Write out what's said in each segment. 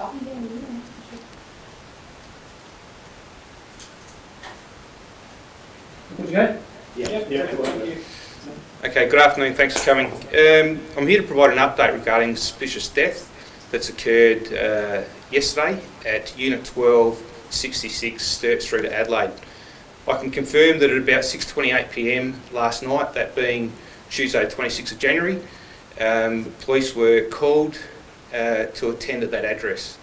I can do anything. Good to? Yeah, yeah. Okay, good afternoon, thanks for coming. Um, I'm here to provide an update regarding suspicious death that's occurred uh, yesterday at Unit 1266 Sturt Street, Adelaide. I can confirm that at about 6.28pm last night, that being Tuesday 26th of January, um, police were called uh, to attend at that address.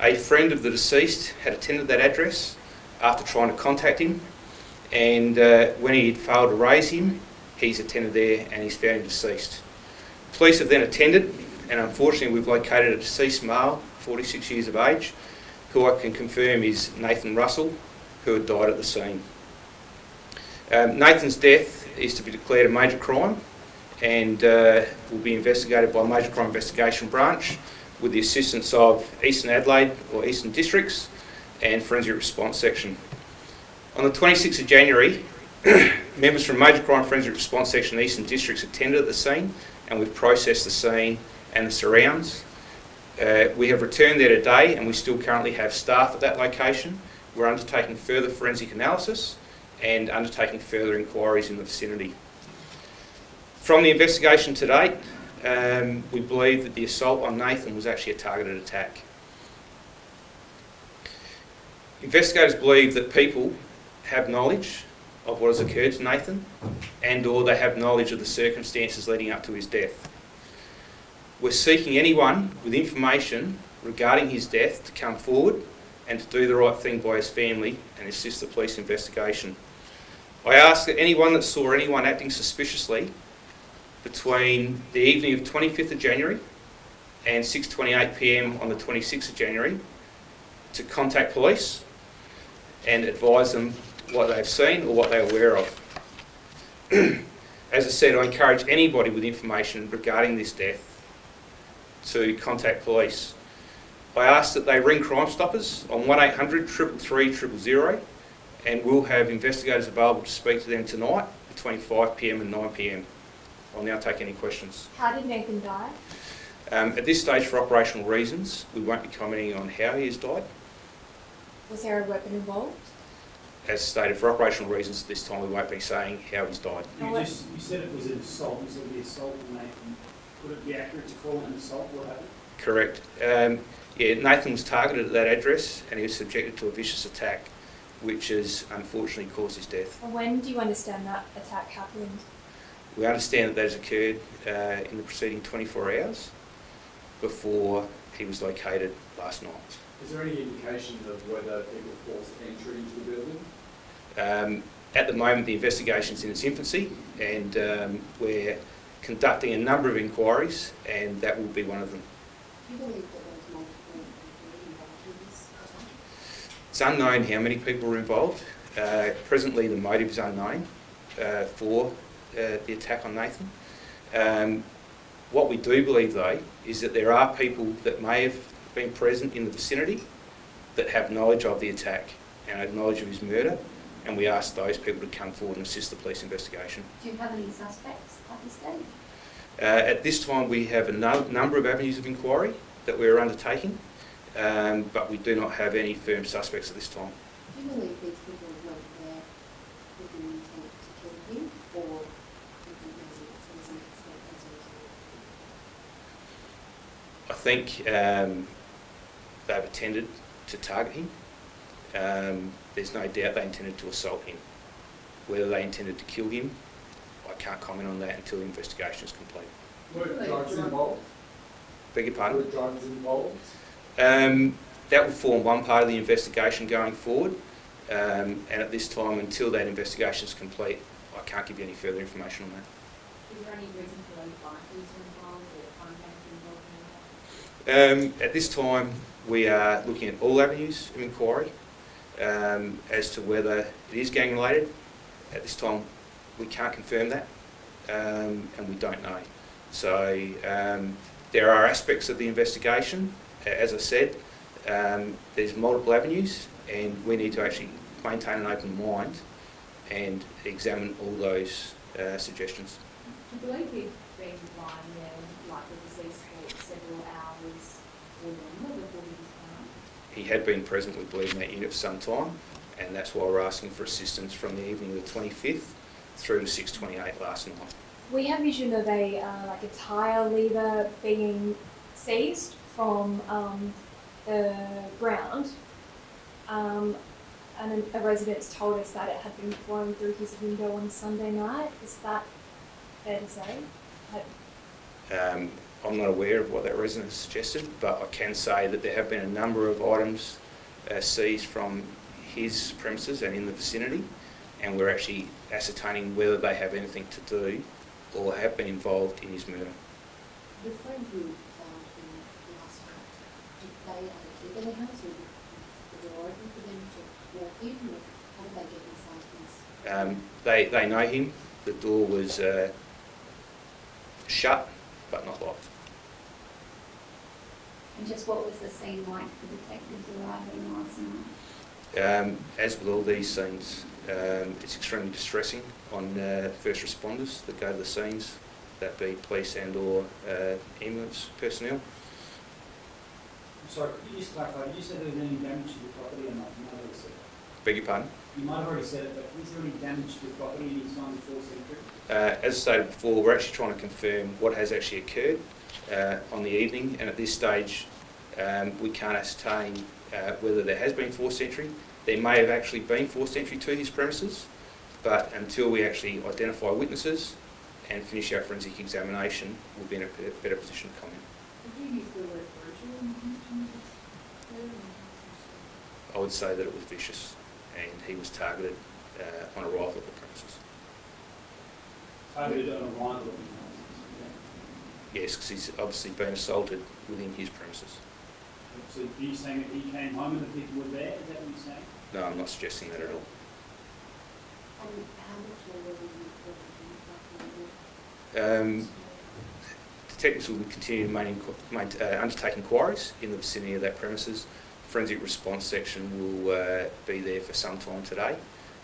A friend of the deceased had attended that address after trying to contact him and uh, when he had failed to raise him, he's attended there and he's found him deceased. Police have then attended and unfortunately we've located a deceased male, 46 years of age, who I can confirm is Nathan Russell, who had died at the scene. Um, Nathan's death is to be declared a major crime and uh, will be investigated by Major Crime Investigation Branch with the assistance of Eastern Adelaide or Eastern Districts and Forensic Response Section. On the 26th of January, members from Major Crime Forensic Response Section Eastern Districts attended at the scene and we've processed the scene and the surrounds. Uh, we have returned there today and we still currently have staff at that location. We're undertaking further forensic analysis and undertaking further inquiries in the vicinity. From the investigation to date, um, we believe that the assault on Nathan was actually a targeted attack. Investigators believe that people have knowledge of what has occurred to Nathan and or they have knowledge of the circumstances leading up to his death. We're seeking anyone with information regarding his death to come forward and to do the right thing by his family and assist the police investigation. I ask that anyone that saw anyone acting suspiciously between the evening of 25th of January and 6.28pm on the 26th of January to contact police and advise them what they've seen or what they're aware of. As I said, I encourage anybody with information regarding this death to contact police. I ask that they ring Crime Stoppers on 1800 333 000 and we'll have investigators available to speak to them tonight between 5pm and 9pm. I'll now take any questions. How did Nathan die? Um, at this stage, for operational reasons, we won't be commenting on how he has died. Was there a weapon involved? As stated, for operational reasons, at this time we won't be saying how he's died. You just, you said it was an assault, you said the assault on Nathan. Would it be accurate to call it an assault? What happened? Correct. Um, yeah, Nathan was targeted at that address and he was subjected to a vicious attack, which has unfortunately caused his death. And when do you understand that attack happened? We understand that that has occurred uh, in the preceding 24 hours before he was located last night. Is there any indication of whether people forced entry into the building? Um, at the moment, the investigation is in its infancy, and um, we're conducting a number of inquiries, and that will be one of them. Do you believe that there was multiple people involved in this attack? It's unknown how many people were involved. Uh, presently, the motive is unknown uh, for uh, the attack on Nathan. Um, what we do believe, though, is that there are people that may have been present in the vicinity that have knowledge of the attack and have knowledge of his murder, and we ask those people to come forward and assist the police investigation. Do you have any suspects at this stage? Uh, at this time, we have a no- number of avenues of inquiry that we're undertaking, um, but we do not have any firm suspects at this time. Do you believe these people went there with the intent to kill him, or do you think there's a, there's an accident as a result? I think um, they've attended to target him. Um, there's no doubt they intended to assault him. Whether they intended to kill him, I can't comment on that until the investigation is complete. Were drugs involved? Beg your Were drugs involved? Um, that will form one part of the investigation going forward, um, and at this time, until that investigation is complete, I can't give you any further information on that. Is there any reason for those bikers involved or contacts involved in that? Um, at this time, we are looking at all avenues of inquiry um, as to whether it is gang related. At this time, we can't confirm that, um, and we don't know. So um, there are aspects of the investigation. As I said, um, there's multiple avenues, and we need to actually maintain an open mind and examine all those uh, suggestions. Do you believe he'd been lying there, like the deceased for several hours or longer before he was found? He had been present, in that unit for some time, and that's why we're asking for assistance from the evening of the 25th through to 6:28 last night. We have vision of a uh, like a tire lever being seized from um, the ground, um, and a resident's told us that it had been flown through his window on Sunday night. Is that fair to say? Um, I'm not aware of what that resident has suggested, but I can say that there have been a number of items uh, seized from his premises and in the vicinity, and we're actually ascertaining whether they have anything to do or have been involved in his murder. The friend who found him last night, did they have a the house or was the open for them to walk in how did they get inside? Um, they, they know him. The door was uh, shut but not locked. And just what was the scene like for detectives arriving last night? Um, as with all these scenes, um, it's extremely distressing on uh, first responders that go to the scenes, that be police and or uh, ambulance personnel. Sorry, could you just clarify, did you say there was any damage to the property or not? You might have already said that. Beg your pardon? You might have already said it, but is there any damage to the property, any signs of forced entry? Uh, as stated before, we're actually trying to confirm what has actually occurred uh, on the evening, and at this stage, um, we can't ascertain uh, whether there has been forced entry. There may have actually been forced entry to his premises, but until we actually identify witnesses and finish our forensic examination, we'll be in a better- better position to comment. Did you use the word brutal in connection with this murder? I would say that it was vicious, and he was targeted uh, on arrival at the premises. Targeted on arrival of the Yes, because he's obviously been assaulted within his premises. So are you saying that he came home and the people were there, is that what you're saying? No, I'm not suggesting that at all. And how much longer will you, will you, Um, Detectives will continue to main, main, uh, undertake inquiries in the vicinity of that premises. Forensic response section will uh, be there for some time today,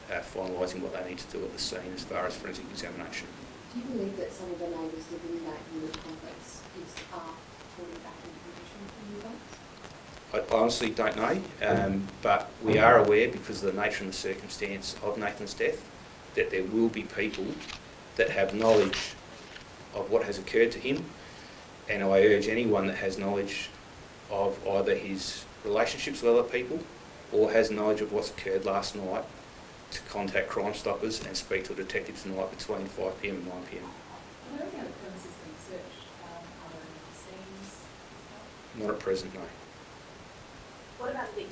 uh, finalising what they need to do at the scene as far as forensic examination. Do you believe that some of the neighbours living in that unit complex is, are holding back information from you guys? I honestly don't know, um, but we are aware, because of the nature and the circumstance of Nathan's death, that there will be people that have knowledge of what has occurred to him, and I urge anyone that has knowledge of either his relationships with other people or has knowledge of what's occurred last night to contact Crime Stoppers and speak to a detective tonight between 5pm and 9pm. Are there any other premises being searched? Um, are there any scenes? Not at present, no. What about the